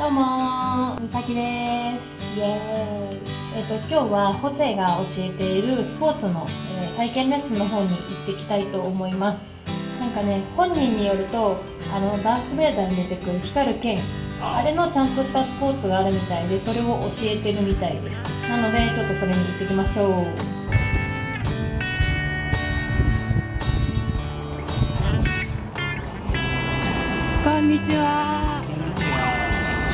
どうもみさきです。イエーイ。えっ、と今日はホセが教えているスポーツの、えー体験レッスンの方に行ってきたいと思います。なんかね本人によるとあのダース・ベイダーに出てくる光る剣あれのちゃんとしたスポーツがあるみたいでそれを教えてるみたいです。なのでちょっとそれに行ってきましょう。こんにちは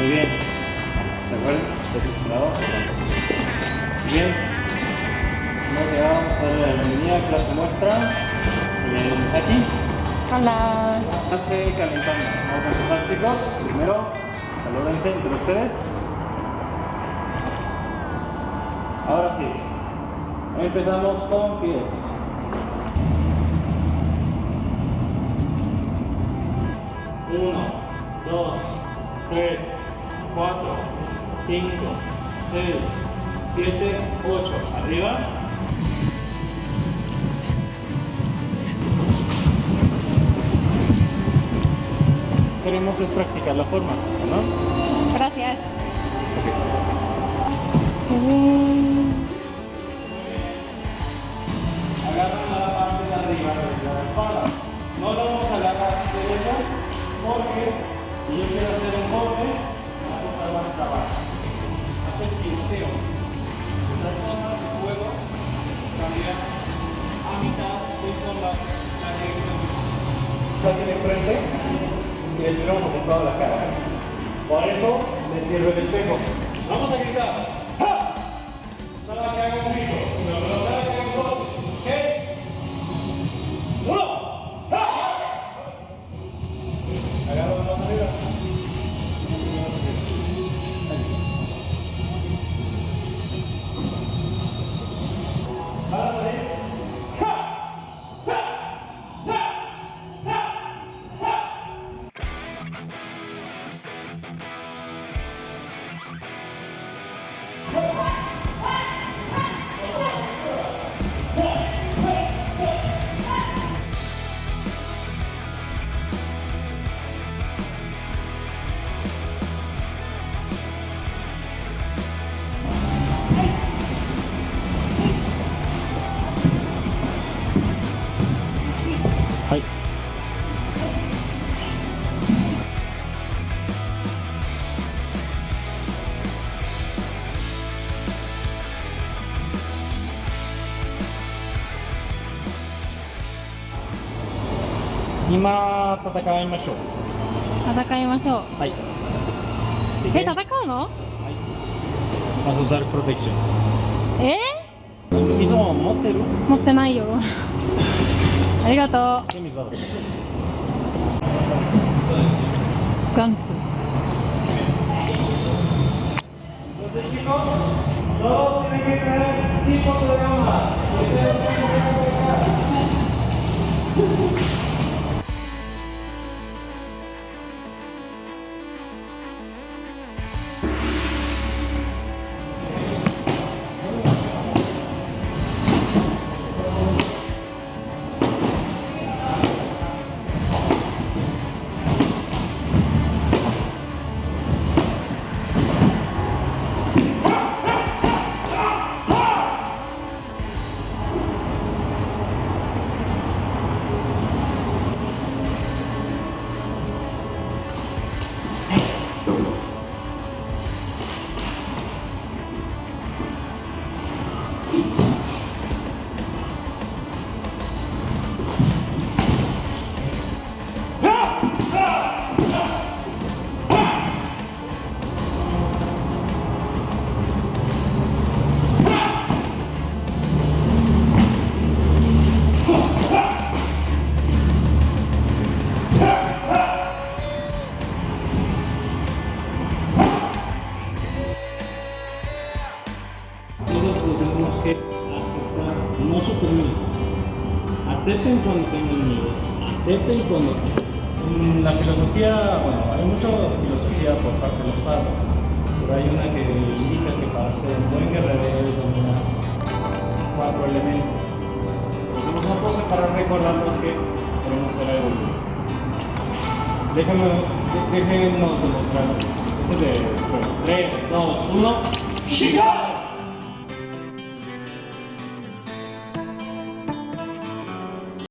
Muy bien. ¿De acuerdo? Bien. Muy bien, vamos a darle la bienvenida a clase muestra. Muy bien, aquí. Hola. Calentando. Vamos a empezar chicos. Primero, salúdense entre ustedes. Ahora sí. Empezamos con pies. Uno, dos, tres, cuatro, cinco, seis, siete, ocho. Arriba. Queremos es practicar la forma, ¿no? Gracias. Agarran la parte de arriba de la espalda. No lo vamos a agarrar así de lejos porque si yo quiero hacer un golpe, la cosa va a trabar. Hacer tinteo. La forma de juego cambia a mitad con la, la dirección. Saque de frente y le tiramos apuntado a la cara. Por eso le cierro el espejo. Vamos a gritar. 今戦いましょう。戦いましょう。はい。え戦うの？はい。マスザルプロテクション。え、いつも持ってる？持ってないよ。ありがとう。ガンツ。どうす。る acepten cuando tengan miedo, acepten cuando... En la filosofía, bueno, hay mucha filosofía por parte de los padres, pero hay una que indica que para ser un buen guerrero debes dominar cuatro elementos. Hacemos una pose para recordarnos que queremos ser Déjame, de- déjenos demostrárselos. Este es de, bueno, 3, 2, 1. ¡Shiga!